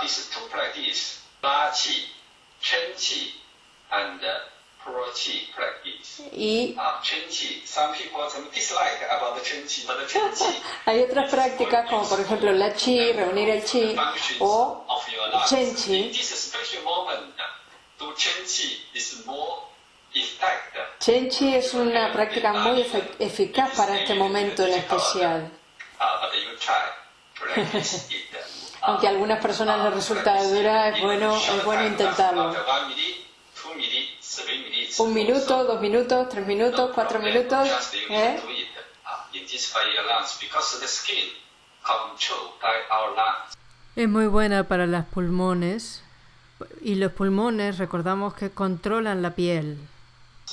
these two practice, La Qi, Chen Qi, and Pro Qi practice. Y Uh, Chen Qi, some people some dislike about the Chen Qi, but the Chen Qi hay otras prácticas como por ejemplo la chi, reunir el chi, o. Chen Qi. This special moment, do Chen Qi is more effective. Chen Chi es una práctica muy efe- eficaz para este momento en especial. Aunque a algunas personas les resulta dura, es bueno, es bueno intentarlo. Un minuto, dos minutos, tres minutos, cuatro minutos. ¿eh? Es muy buena para los pulmones y los pulmones recordamos que controlan la piel.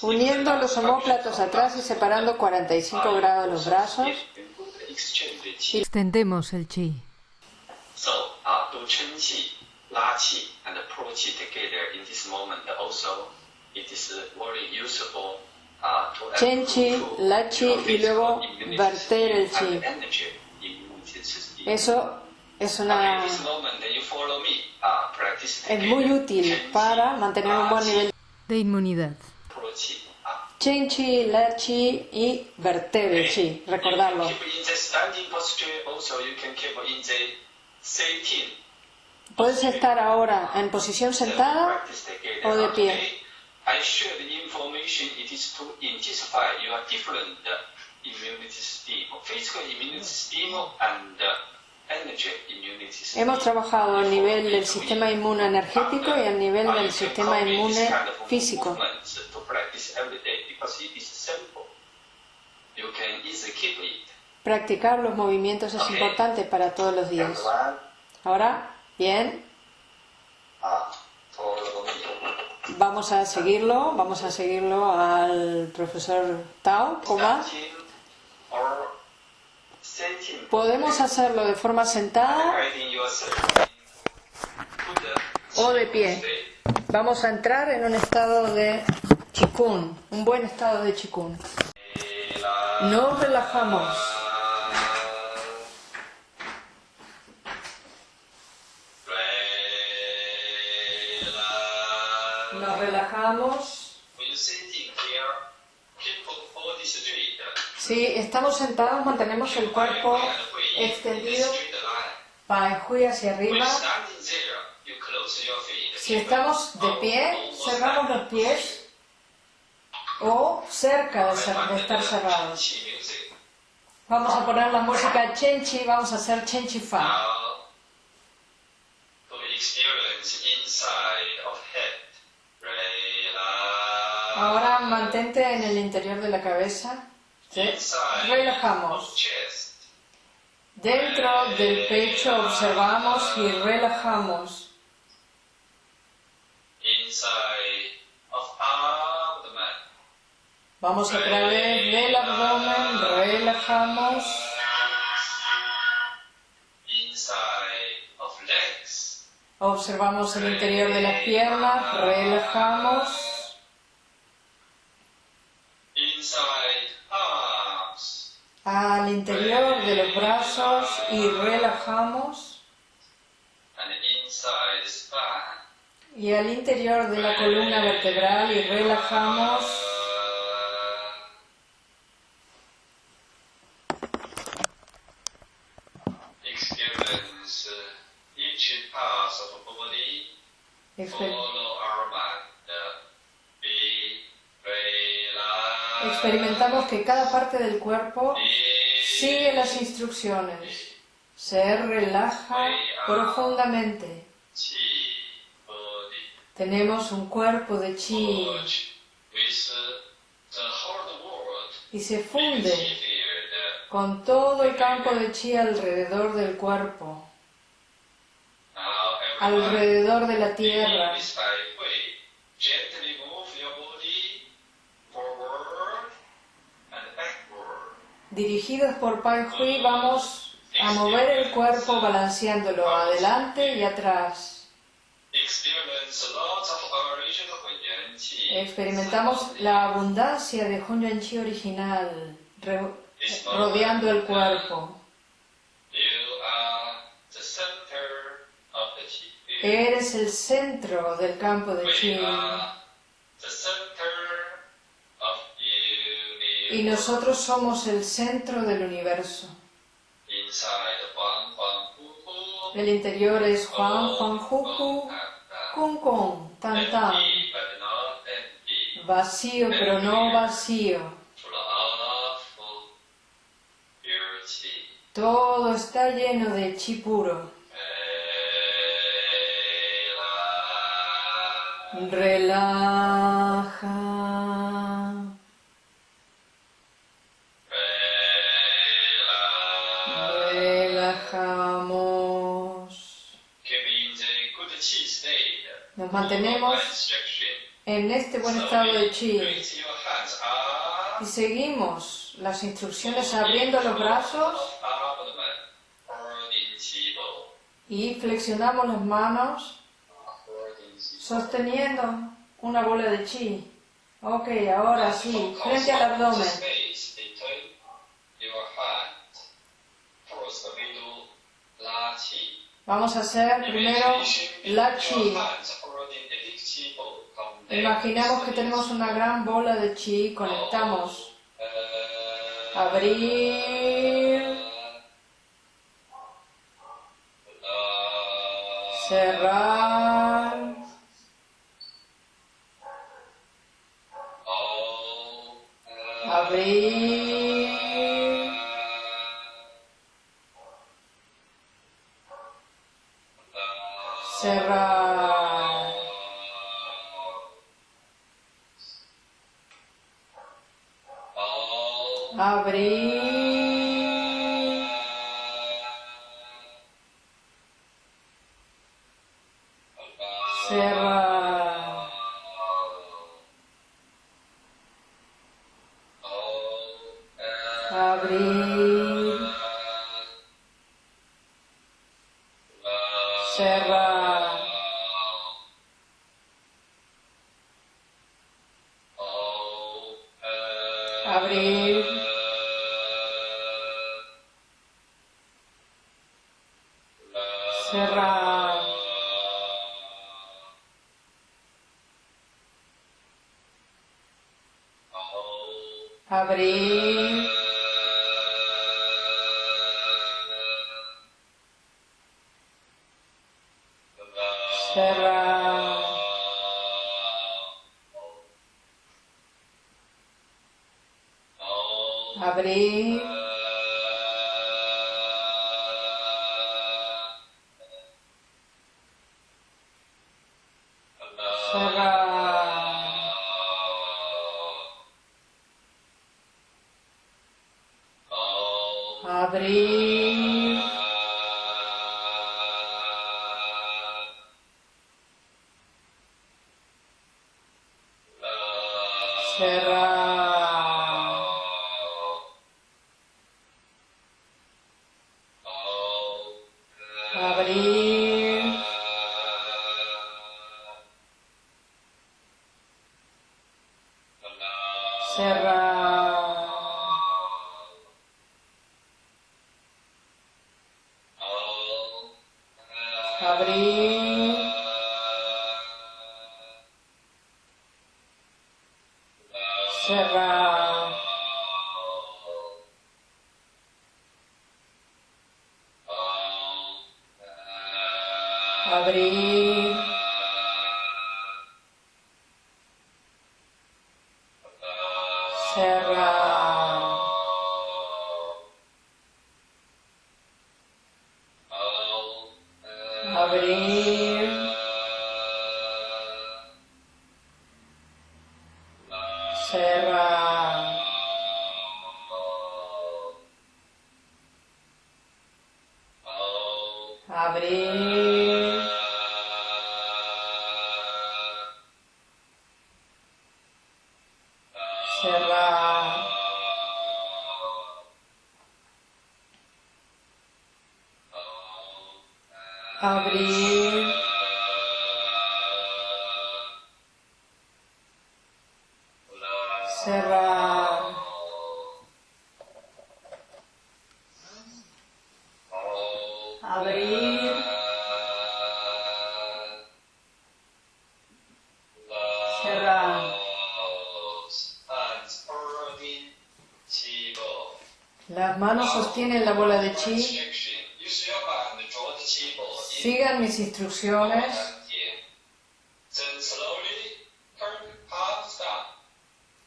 Uniendo los omóplatos atrás y separando 45 grados los brazos. Extendemos el chi. So, uh, do Chen Qi, La Qi, and Pro Qi together in this moment also, it is very useful uh, to Chen Qi, La Qi your y luego verter el Qi. Eso es una this moment you follow me, uh, es muy útil para mantener un buen nivel. De inmunidad. Chen Chi, La Chi y verter el Chi, recordarlo. Puedes estar ahora en posición sentada o de pie. Uh, uh. Hemos trabajado a nivel del sistema inmune energético y a nivel Uh, del you can sistema inmune físico. You can easily keep it. Practicar los movimientos es importante para todos los días. Ahora, bien, vamos a seguirlo, vamos a seguirlo al profesor Tao. Sitting. Podemos hacerlo de forma sentada o de pie. Vamos a entrar en un estado de chikun, un buen estado de chikun. Nos relajamos. Straight. Si estamos sentados, mantenemos el cuerpo extendido, Hui hacia arriba. feet. Si estamos de pie, cerramos los pies o cerca de, estar cerrados. Vamos a poner la música Chenchi, vamos a hacer Chenchi Fa. Ahora mantente en el interior de la cabeza. Relajamos. Dentro del pecho observamos y relajamos. Vamos a través del abdomen, relajamos. Observamos el interior de las piernas, relajamos. Al interior de los brazos y relajamos. Y al interior de la columna vertebral y relajamos. Experience uh, each part of the body. Follow our mind. Experimentamos que cada parte del cuerpo sigue las instrucciones. Se relaja profundamente. Tenemos un cuerpo de chi y se funde con todo el campo de chi alrededor del cuerpo, alrededor de la tierra. This by way. Gently move your body forward and backward. Dirigidos por Pai Hui vamos a mover el cuerpo balanceándolo adelante y atrás. Experimentamos la abundancia de Hunyuan Chi original rodeando el cuerpo. Eres el centro del campo de chi. Y nosotros somos el centro del universo. El interior es Juan, Juan, Juju, Kung Kung, Tan Tan. Vacío pero no vacío. Todo está lleno de chi puro. Relaja. Nos mantenemos en este buen estado de chi y seguimos las instrucciones abriendo los brazos y flexionamos las manos sosteniendo una bola de chi. Ok, ahora sí, frente al abdomen. Vamos a hacer primero la chi. Imaginamos que tenemos una gran bola de chi, conectamos. Uh, Abrir, cerrar, será abrir. Abrir.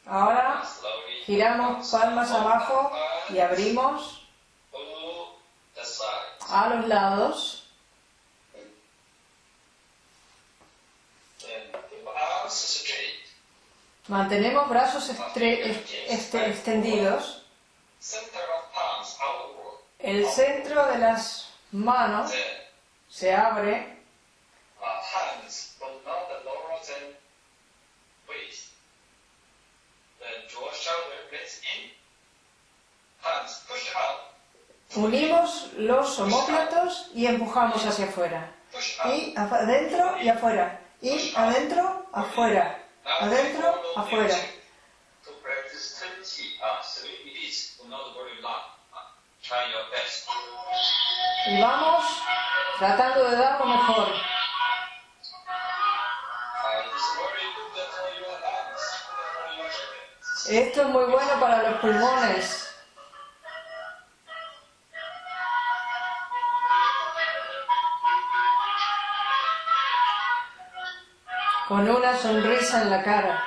Ahora giramos palmas abajo y abrimos a los lados. Mantenemos brazos este- extendidos. El centro de las manos se abre. Unimos los omóplatos y empujamos hacia afuera. Y adentro y afuera. Y adentro, afuera. Adentro, afuera. To practice 20 three minutes, not very long. Try your best. Y vamos tratando de dar lo mejor. Esto es muy bueno para los pulmones. Con una sonrisa en la cara.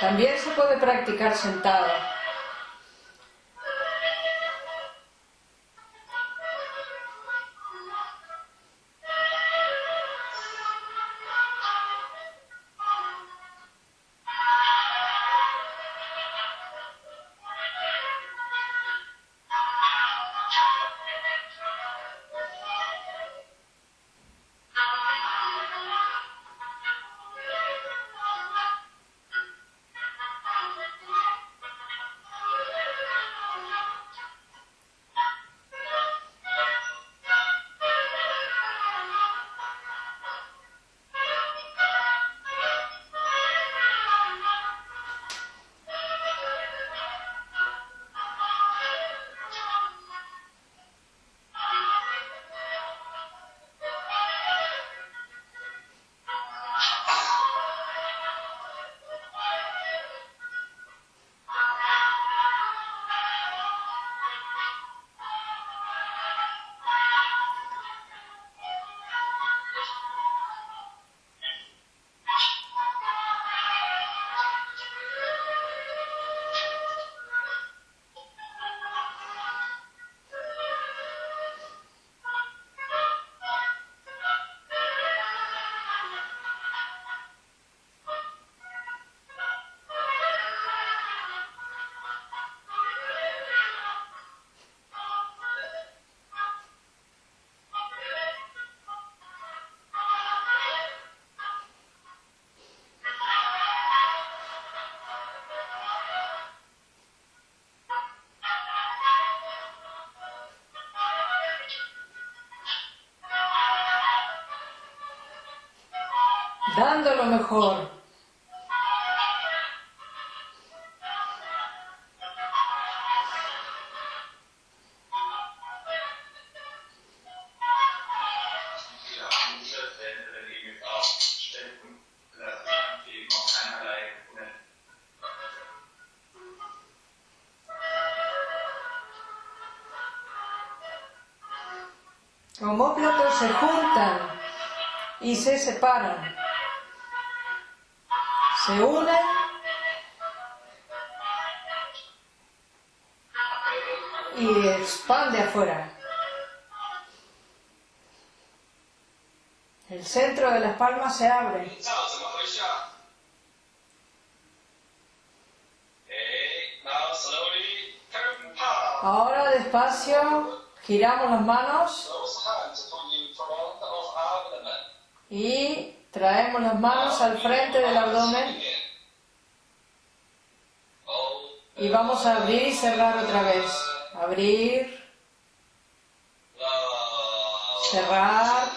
También se puede practicar sentado. Keinerlei Grund. Homóplatos se juntan y se separan se unen. Y expande afuera. El centro de las palmas se abre. Ahora despacio giramos las manos y traemos las manos al frente del abdomen. Y vamos a abrir y cerrar otra vez. Abrir, cerrar,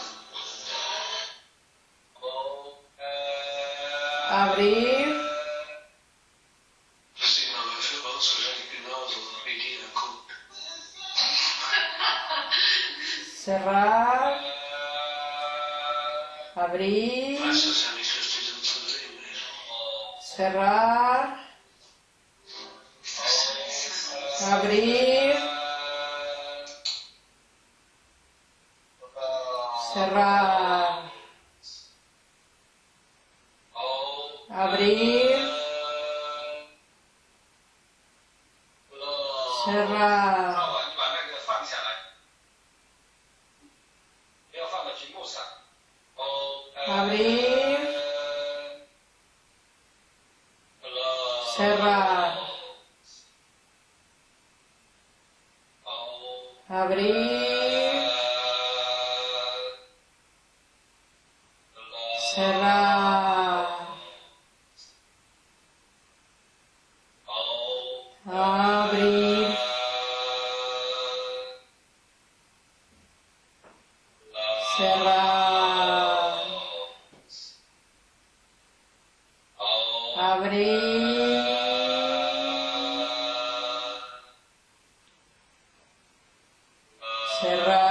Será?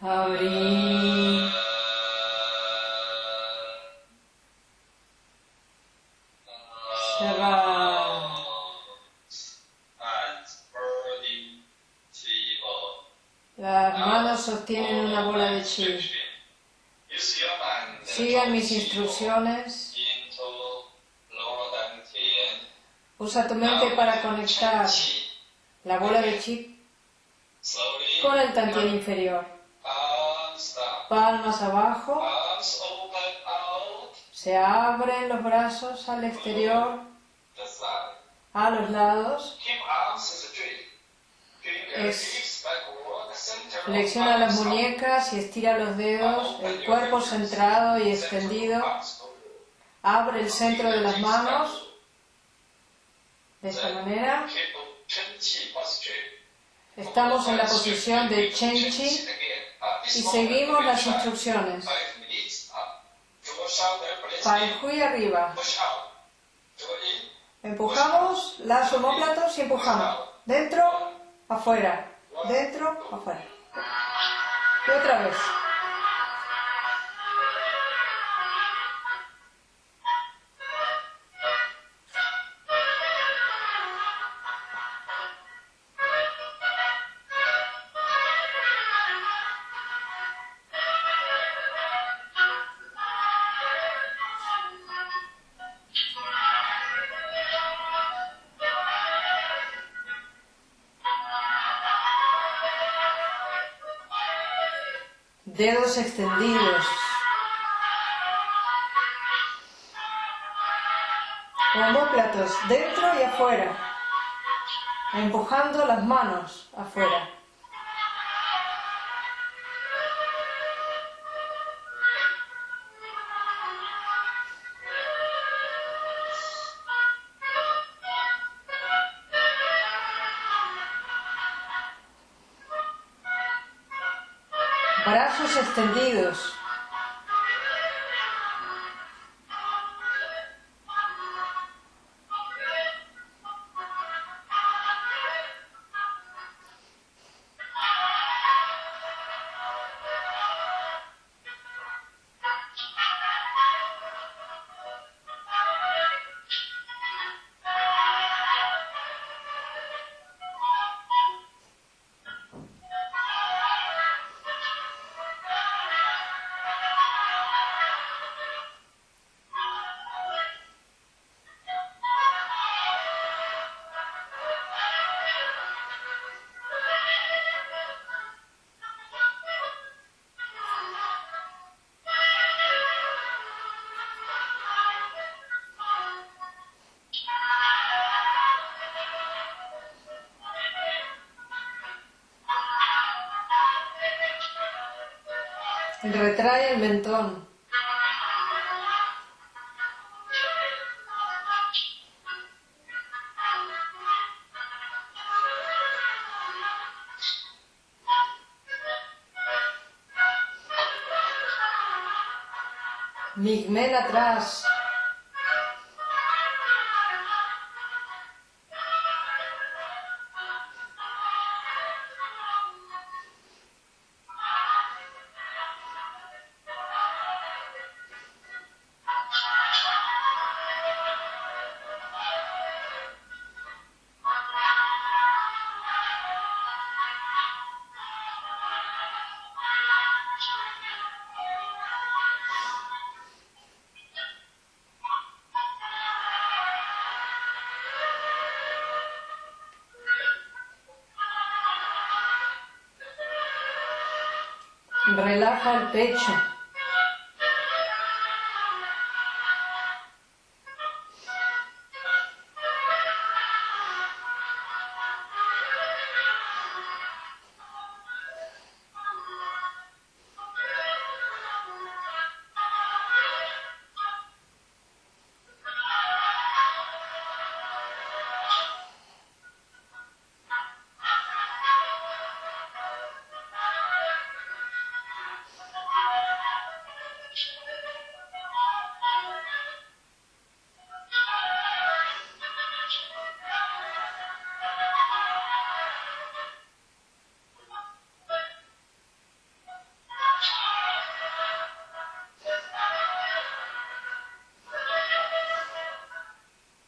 Burning table. Las manos sostienen una bola de chi. Sigan mis instrucciones. Usa tu mente para conectar la bola de chi con el tantien inferior. Palmas abajo. Se abren los brazos al exterior, a los lados. Es- Flexiona las muñecas y estira los dedos, el cuerpo centrado y extendido. Abre el centro de las manos. De esta manera. Estamos en la posición de Chen Chi y seguimos las instrucciones. Pai Hui arriba. Empujamos las homóplatos y empujamos. Dentro, afuera. Dentro, afuera. Y otra vez. Dedos extendidos. Homóplatos dentro y afuera. Empujando las manos afuera. Brazos Retrae el mentón. Migmen atrás. Relaja el pecho.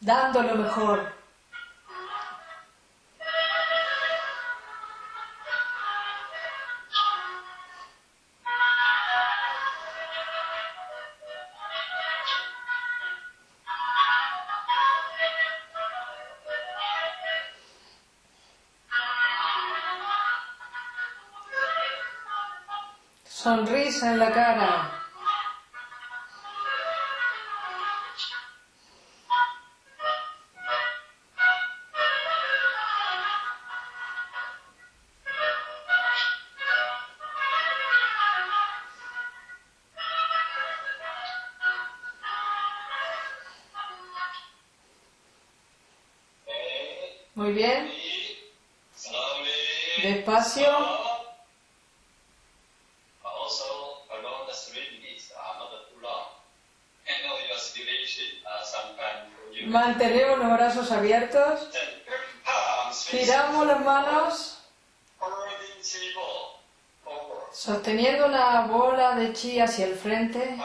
Dando lo mejor. Sonrisa en la cara. Mantenemos los brazos abiertos. Giramos las manos sosteniendo una bola de chi hacia el frente.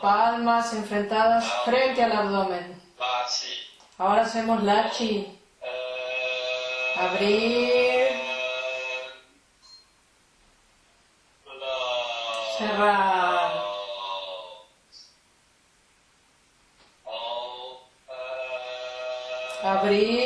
Palmas enfrentadas frente al abdomen. Ahora hacemos la chi. Uh, Abrir. Close. Cerrar. Open. Abrir.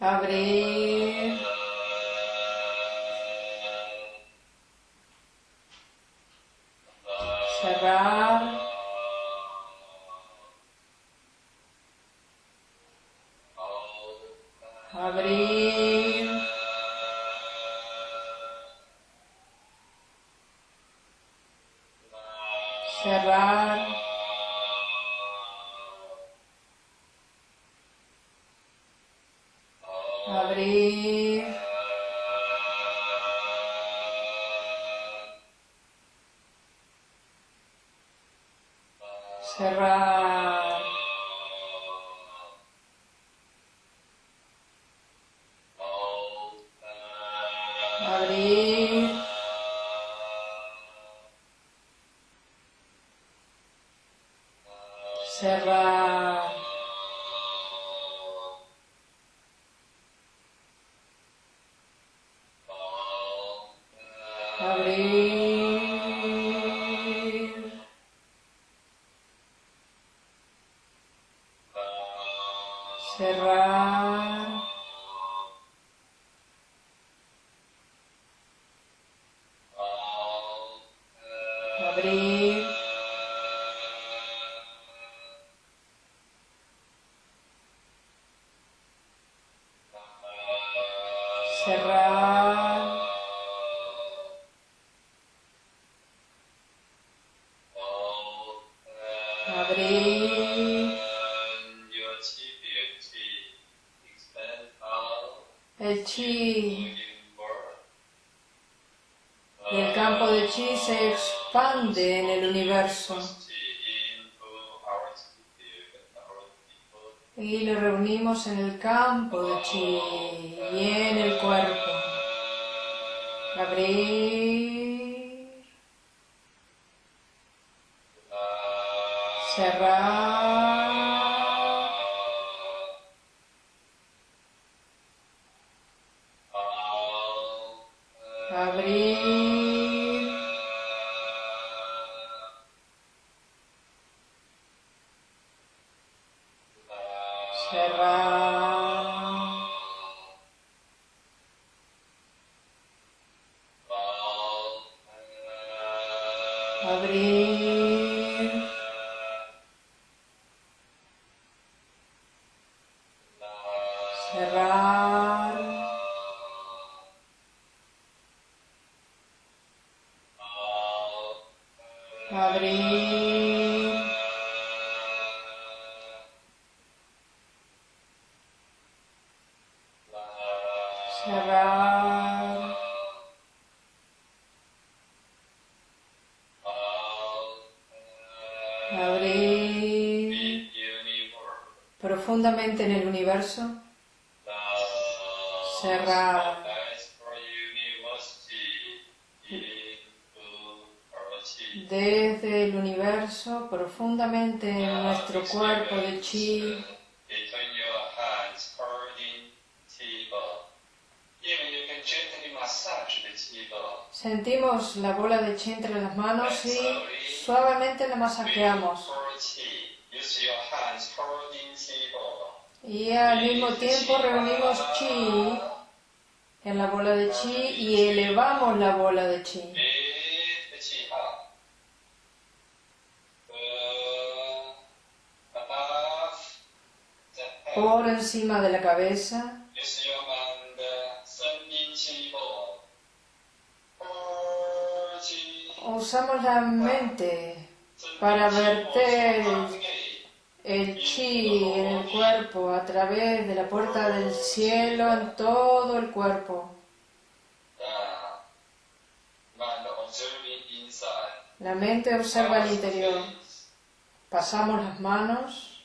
Abrir, en el campo de chi y en el cuerpo. Abrir, cerrar, abrir. Profundamente en el universo, cerrar, desde el universo profundamente en nuestro cuerpo de chi, Between your hands, holding chi ball. Even you can gently massage the chi ball. Sentimos la bola de chi entre las manos y suavemente la masajeamos. Y al mismo tiempo reunimos chi en la bola de chi y elevamos la bola de chi. Por encima de la cabeza, usamos la mente para verter el chi en el cuerpo a través de la puerta del cielo en todo el cuerpo. La mente observa el interior. Pasamos las manos,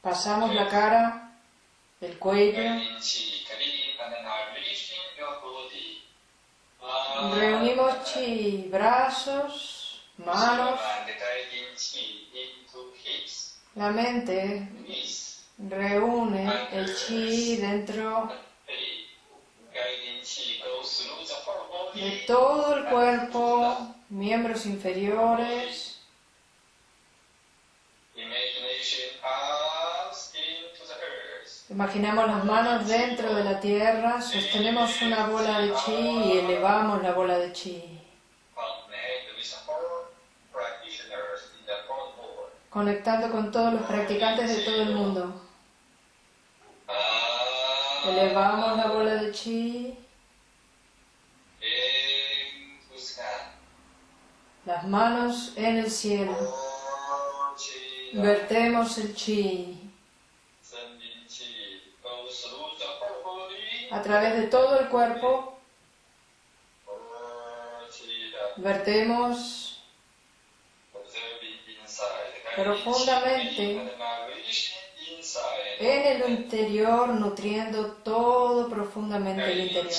pasamos la cara, el cuello, Guiding chi, clean and nourishing your body. Uh, reunimos chi, brazos, manos, la mente reúne el chi dentro de todo el cuerpo, miembros inferiores, Imaginamos las manos dentro de la tierra, sostenemos una bola de chi y elevamos la bola de chi. conectando con todos los practicantes de todo el mundo. Elevamos la bola de chi, las manos en el cielo. Vertemos el chi a través de todo el cuerpo. Vertemos. Profundamente. En el interior, nutriendo todo profundamente el interior.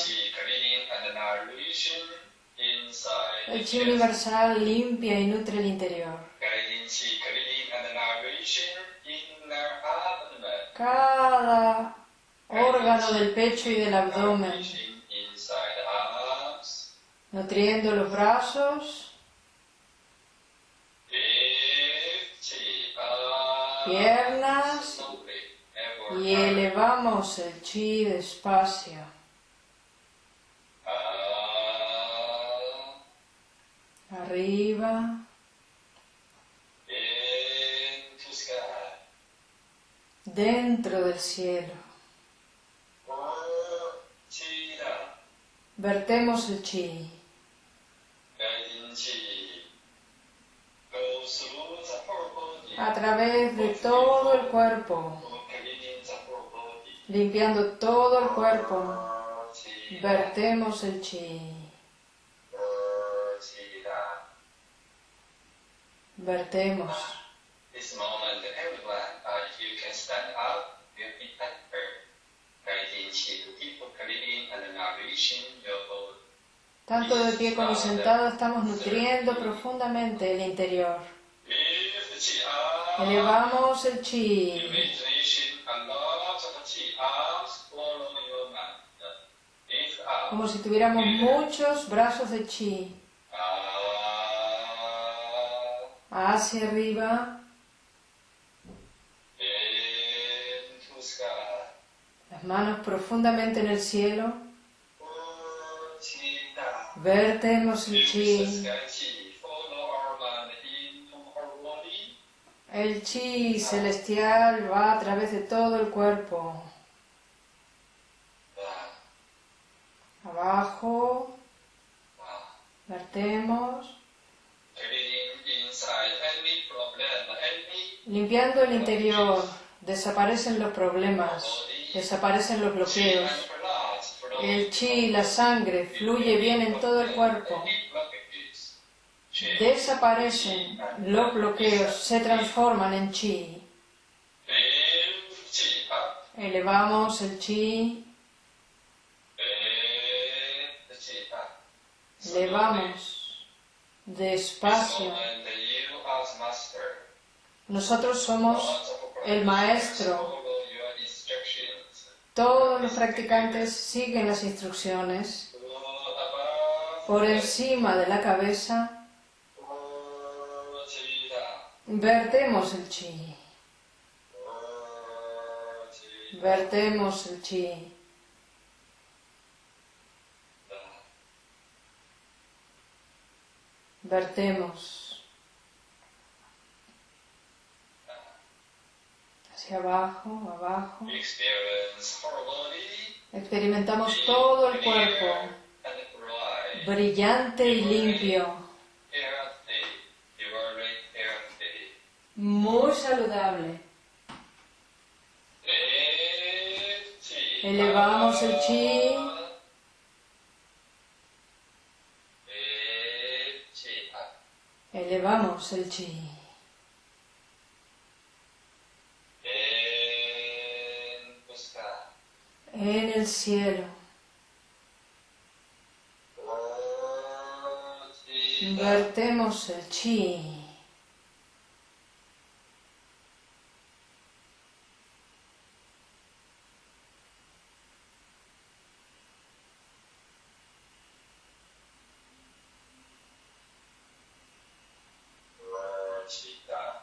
El chi universal limpia y nutre el interior. Cada órgano del pecho y del abdomen, nutriendo los brazos, piernas y elevamos el chi despacio. Arriba, dentro del cielo. Vertemos el chi. A través de todo el cuerpo, limpiando todo el cuerpo. Vertemos el chi. Down. Vertemos. Tanto de pie como sentado estamos nutriendo profundamente el interior. Elevamos el chi. Como si tuviéramos muchos brazos de chi. Hacia arriba. Las manos profundamente en el cielo. Into our body. El chi celestial va a través de todo el cuerpo. Abajo. Vertemos. Limpiando el interior, desaparecen los problemas, desaparecen los bloqueos. El chi la sangre fluye bien en todo el cuerpo. Desaparecen los bloqueos, se transforman en chi. Elevamos el chi, elevamos despacio. Nosotros somos el maestro. Todos los practicantes siguen las instrucciones. Por encima de la cabeza, vertemos el chi. Vertemos el chi. Vertemos hacia abajo, abajo. Experimentamos todo el cuerpo brillante y limpio, muy saludable. Elevamos el chi, elevamos el chi. En el cielo, vertemos el chi.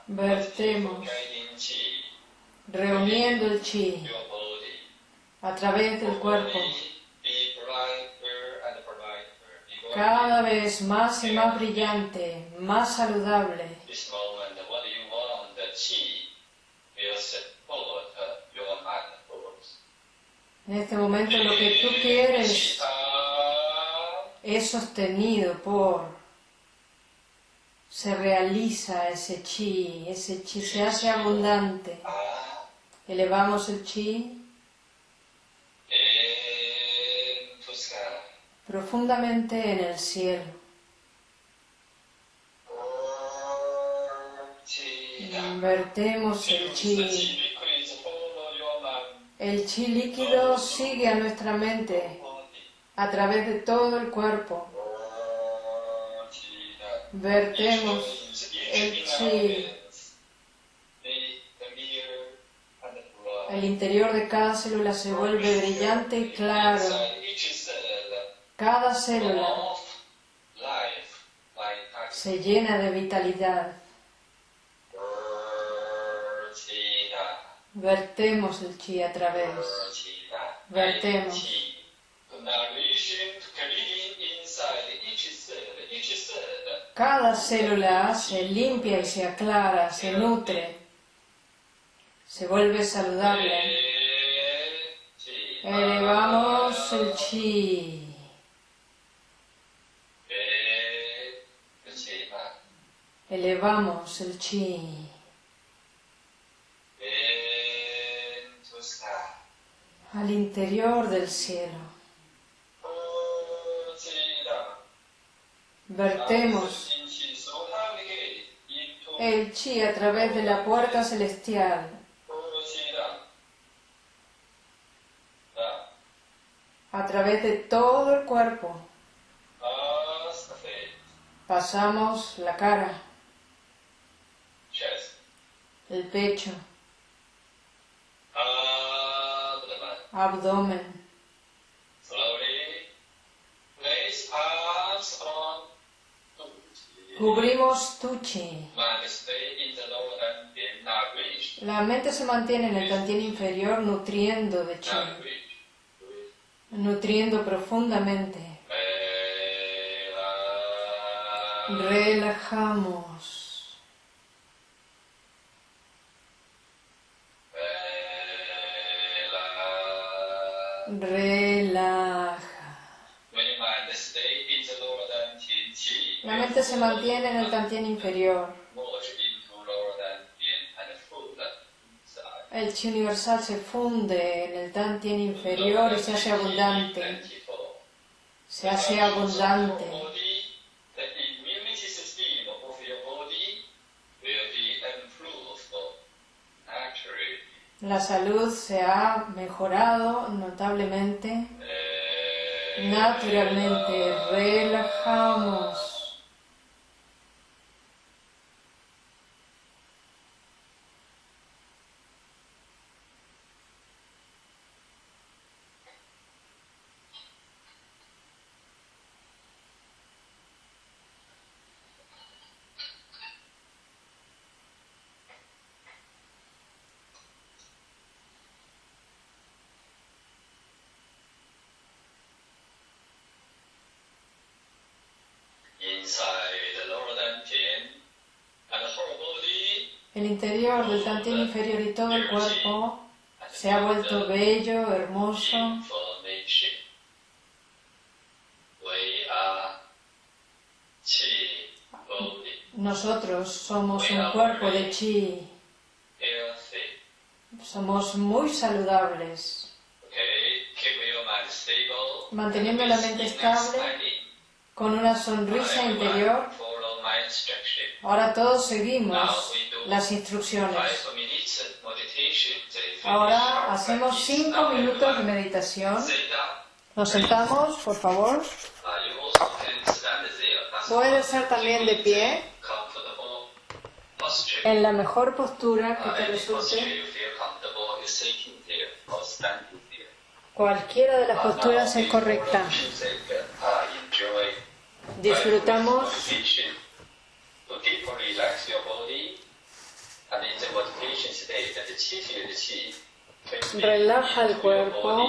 Vertemos, reuniendo el chi, a través del cuerpo, cada vez más y más brillante, más saludable. En este momento lo que tú quieres es sostenido por, se realiza ese chi, ese chi se hace abundante. Elevamos el chi profundamente en el cielo. Chi Vertemos el chi. El chi líquido sigue a nuestra mente a través de todo el cuerpo. Vertemos el chi. El interior de cada célula se vuelve brillante y claro. Cada célula se llena de vitalidad. Vertemos el chi a través. Vertemos. Cada célula se limpia y se aclara, se nutre, se vuelve saludable. Elevamos el chi. Elevamos el chi. Al interior del cielo. Vertemos el chi a través de la puerta celestial. A través de todo el cuerpo. Pasamos la cara, el pecho, abdomen. Cubrimos tu chi. La mente se mantiene en el tantien inferior nutriendo de chi, nutriendo profundamente. Relajamos. Relaja. La mente se mantiene en el tantien inferior. El chi universal se funde en el tantien inferior y se hace abundante. Se hace abundante. La salud se ha mejorado notablemente. Naturalmente, relajamos. El interior del tantien inferior y todo el cuerpo se ha vuelto bello, hermoso. Nosotros somos un cuerpo de chi. Somos muy saludables. Manteniendo la mente estable, con una sonrisa interior. Ahora todos seguimos las instrucciones. Ahora hacemos cinco minutos de meditación. Nos sentamos, por favor. Puede ser también de pie, en la mejor postura que te resulte. Cualquiera de las posturas es correcta. Disfrutamos to deeply relax your body, and in the meditation state, the qi field qi Relaja el cuerpo.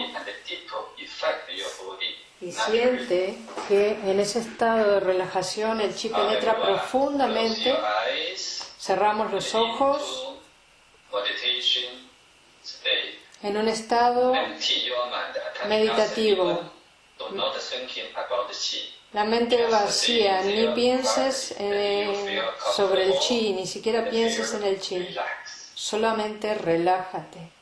y siente que en ese estado de relajación el chi penetra profundamente. Cerramos los ojos. en un estado meditativo. La mente vacía, ni pienses eh, sobre el chi, ni siquiera pienses en el chi. Solamente relájate.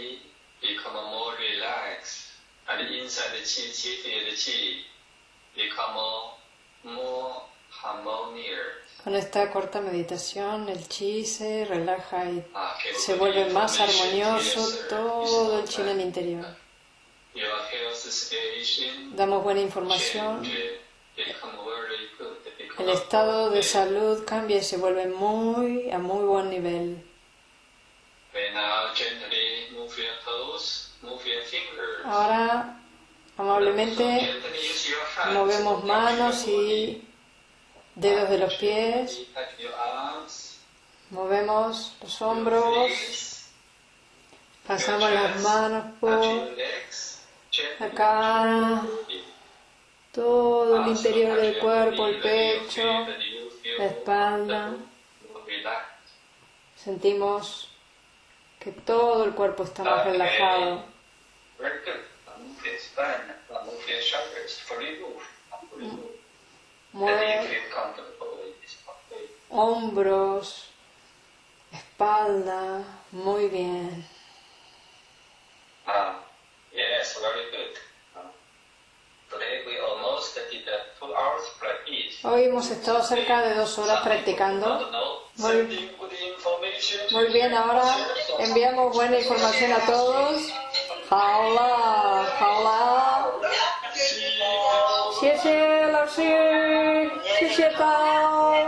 Body become more relaxed. And inside the chi, chi field chi become more harmonious. Con esta corta meditación el chi se relaja y se vuelve más armonioso todo el chi en el interior. Damos buena información. El estado de salud cambia y se vuelve muy a muy buen nivel. Ahora amablemente movemos manos y dedos de los pies, movemos los hombros, pasamos las manos por la cara, todo el interior del cuerpo, el pecho, la espalda. Sentimos que todo el cuerpo está más relajado. Fully move. And you Mueve hombros, espalda, muy bien. Ah, yes, very good. Ah. Hours practice. Hoy hemos estado cerca de dos horas practicando. Muy, information. Muy bien, ahora enviamos buena información a todos. Hola, hola. Gracias,